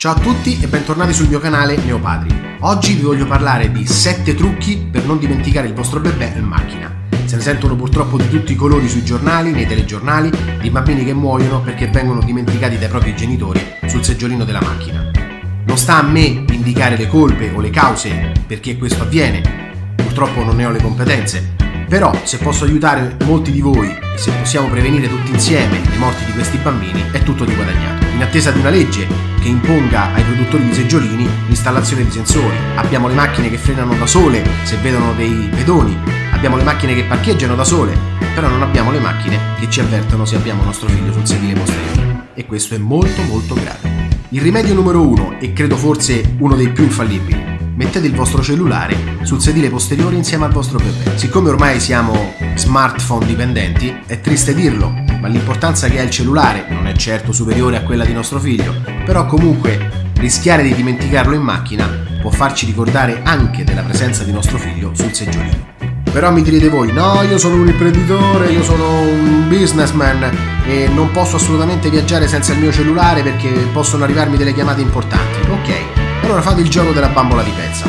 Ciao a tutti e bentornati sul mio canale Neopadri. Oggi vi voglio parlare di 7 trucchi per non dimenticare il vostro bebè in macchina. Se ne sentono purtroppo di tutti i colori sui giornali, nei telegiornali, di bambini che muoiono perché vengono dimenticati dai propri genitori sul seggiolino della macchina. Non sta a me indicare le colpe o le cause perché questo avviene, purtroppo non ne ho le competenze, però se posso aiutare molti di voi se possiamo prevenire tutti insieme le morti di questi bambini è tutto di guadagnato. In attesa di una legge che imponga ai produttori di seggiolini l'installazione di sensori, abbiamo le macchine che frenano da sole se vedono dei pedoni, abbiamo le macchine che parcheggiano da sole, però non abbiamo le macchine che ci avvertono se abbiamo nostro figlio sul sedile posteriore. E questo è molto molto grave. Il rimedio numero uno, e credo forse uno dei più infallibili, mettete il vostro cellulare sul sedile posteriore insieme al vostro bebè. Siccome ormai siamo smartphone dipendenti, è triste dirlo, ma l'importanza che ha il cellulare non è certo superiore a quella di nostro figlio, però comunque rischiare di dimenticarlo in macchina può farci ricordare anche della presenza di nostro figlio sul seggiolino. Però mi direte voi, no, io sono un imprenditore, io sono un businessman e non posso assolutamente viaggiare senza il mio cellulare perché possono arrivarmi delle chiamate importanti. Ok, allora fate il gioco della bambola di pezza.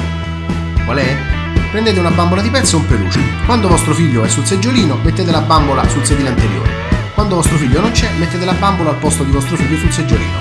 Qual è? Prendete una bambola di pezza e un peluche. Quando vostro figlio è sul seggiolino, mettete la bambola sul sedile anteriore. Quando vostro figlio non c'è, mettete la bambola al posto di vostro figlio sul seggiolino.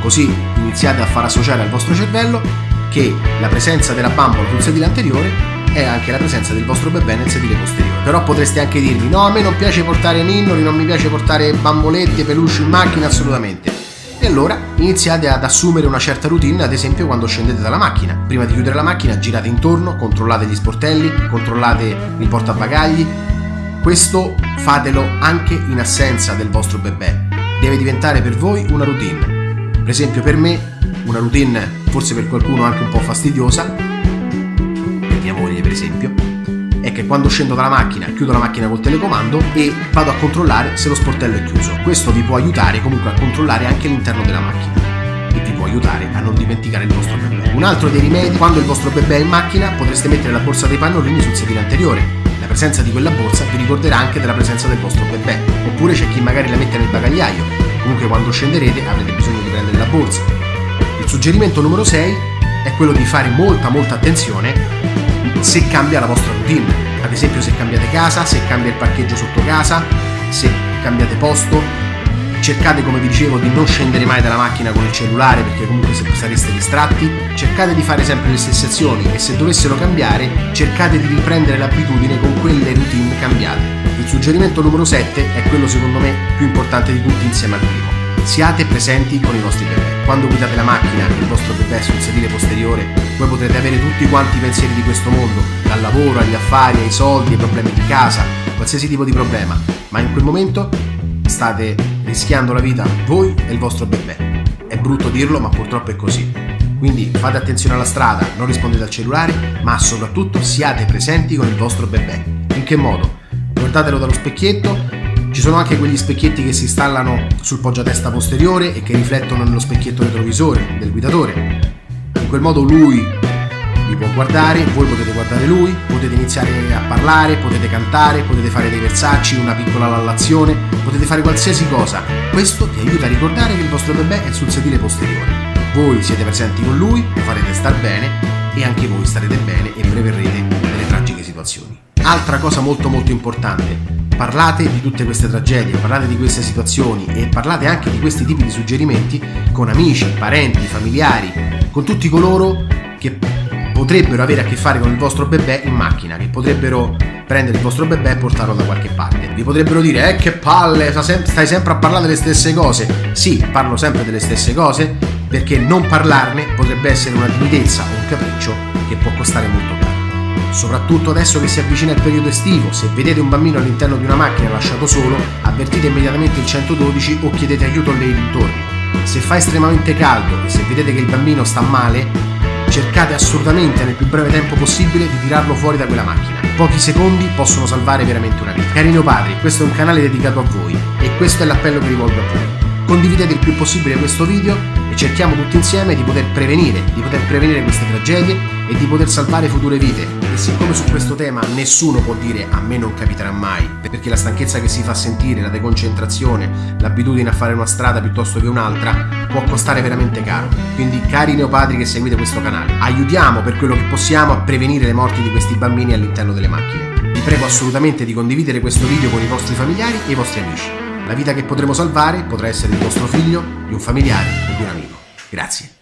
Così iniziate a far associare al vostro cervello che la presenza della bambola sul sedile anteriore è anche la presenza del vostro bebè nel sedile posteriore. Però potreste anche dirmi: no, a me non piace portare ninnoli, non mi piace portare bambolette, peluche in macchina, assolutamente. E allora iniziate ad assumere una certa routine, ad esempio quando scendete dalla macchina. Prima di chiudere la macchina girate intorno, controllate gli sportelli, controllate il portabagagli. Questo fatelo anche in assenza del vostro bebè. Deve diventare per voi una routine. Per esempio per me una routine forse per qualcuno anche un po' fastidiosa, per mia moglie per esempio, è che quando scendo dalla macchina chiudo la macchina col telecomando e vado a controllare se lo sportello è chiuso. Questo vi può aiutare comunque a controllare anche l'interno della macchina e vi può aiutare a non dimenticare il vostro bebè. Un altro dei rimedi, quando il vostro bebè è in macchina potreste mettere la borsa dei pannolini sul sedile anteriore. La presenza di quella borsa vi ricorderà anche della presenza del vostro bebè. Oppure c'è chi magari la mette nel bagagliaio. Comunque quando scenderete avrete bisogno di prendere la borsa. Il suggerimento numero 6 è quello di fare molta molta attenzione se cambia la vostra routine. Ad esempio se cambiate casa, se cambia il parcheggio sotto casa, se cambiate posto. Cercate, come vi dicevo, di non scendere mai dalla macchina con il cellulare perché comunque se sareste distratti. Cercate di fare sempre le stesse azioni e se dovessero cambiare, cercate di riprendere l'abitudine con quelle routine cambiate. Il suggerimento numero 7 è quello secondo me più importante di tutti insieme al primo Siate presenti con i vostri bebè. Quando guidate la macchina e il vostro bebè sul sedile posteriore, voi potrete avere tutti quanti i pensieri di questo mondo, dal lavoro agli affari, ai soldi, ai problemi di casa, qualsiasi tipo di problema, ma in quel momento state rischiando la vita voi e il vostro bebè. È brutto dirlo, ma purtroppo è così. Quindi fate attenzione alla strada, non rispondete al cellulare, ma soprattutto siate presenti con il vostro bebè. In che modo? Guardatelo dallo specchietto ci sono anche quegli specchietti che si installano sul poggiatesta posteriore e che riflettono nello specchietto retrovisore del guidatore. In quel modo lui vi può guardare, voi potete guardare lui, potete iniziare a parlare, potete cantare, potete fare dei versacci, una piccola lallazione, potete fare qualsiasi cosa. Questo ti aiuta a ricordare che il vostro bebè è sul sedile posteriore. Voi siete presenti con lui, lo farete star bene e anche voi starete bene e preverrete delle tragiche situazioni. Altra cosa molto molto importante, parlate di tutte queste tragedie, parlate di queste situazioni e parlate anche di questi tipi di suggerimenti con amici, parenti, familiari, con tutti coloro che potrebbero avere a che fare con il vostro bebè in macchina, che potrebbero prendere il vostro bebè e portarlo da qualche parte. Vi potrebbero dire, eh che palle, stai sempre a parlare delle stesse cose. Sì, parlo sempre delle stesse cose, perché non parlarne potrebbe essere una timidezza o un capriccio che può costare molto caro. Soprattutto adesso che si avvicina il periodo estivo, se vedete un bambino all'interno di una macchina lasciato solo, avvertite immediatamente il 112 o chiedete aiuto lei dintorni. Se fa estremamente caldo e se vedete che il bambino sta male, cercate assolutamente nel più breve tempo possibile di tirarlo fuori da quella macchina. Pochi secondi possono salvare veramente una vita. Cari padri, questo è un canale dedicato a voi e questo è l'appello che rivolgo a voi. Condividete il più possibile questo video e cerchiamo tutti insieme di poter prevenire, di poter prevenire queste tragedie e di poter salvare future vite. E siccome su questo tema nessuno può dire a me non capiterà mai, perché la stanchezza che si fa sentire, la deconcentrazione, l'abitudine a fare una strada piuttosto che un'altra, può costare veramente caro. Quindi cari neopadri che seguite questo canale, aiutiamo per quello che possiamo a prevenire le morti di questi bambini all'interno delle macchine. Vi prego assolutamente di condividere questo video con i vostri familiari e i vostri amici. La vita che potremo salvare potrà essere di vostro figlio, di un familiare o di un amico. Grazie.